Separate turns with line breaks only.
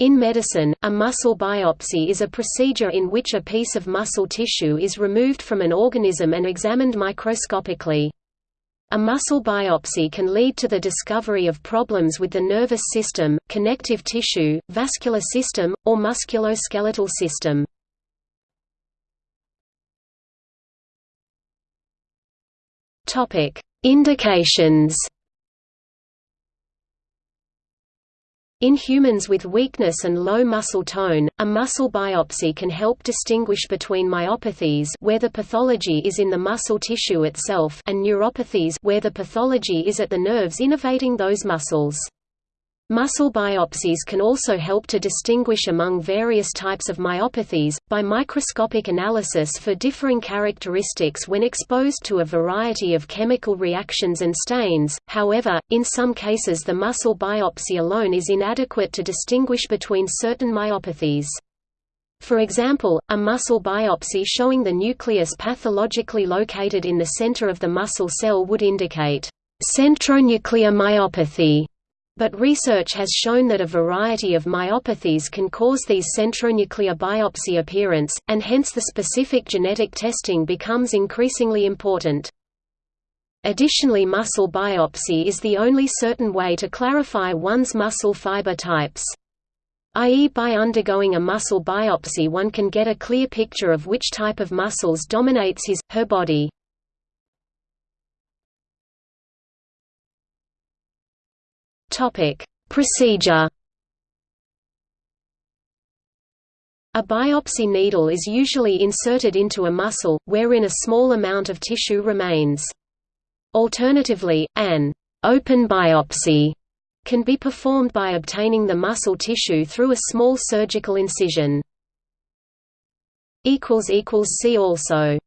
In medicine, a muscle biopsy is a procedure in which a piece of muscle tissue is removed from an organism and examined microscopically. A muscle biopsy can lead to the discovery of problems with the nervous system, connective tissue, vascular system, or musculoskeletal system. Indications In humans with weakness and low muscle tone, a muscle biopsy can help distinguish between myopathies where the pathology is in the muscle tissue itself and neuropathies where the pathology is at the nerves innervating those muscles. Muscle biopsies can also help to distinguish among various types of myopathies, by microscopic analysis for differing characteristics when exposed to a variety of chemical reactions and stains, however, in some cases the muscle biopsy alone is inadequate to distinguish between certain myopathies. For example, a muscle biopsy showing the nucleus pathologically located in the center of the muscle cell would indicate centronuclear myopathy but research has shown that a variety of myopathies can cause these centronuclear biopsy appearance, and hence the specific genetic testing becomes increasingly important. Additionally muscle biopsy is the only certain way to clarify one's muscle fiber types. I.e. by undergoing a muscle biopsy one can get a clear picture of which type of muscles dominates his, her body. Topic: Procedure. A biopsy needle is usually inserted into a muscle, wherein a small amount of tissue remains. Alternatively, an open biopsy can be performed by obtaining the muscle tissue through a small surgical incision. See also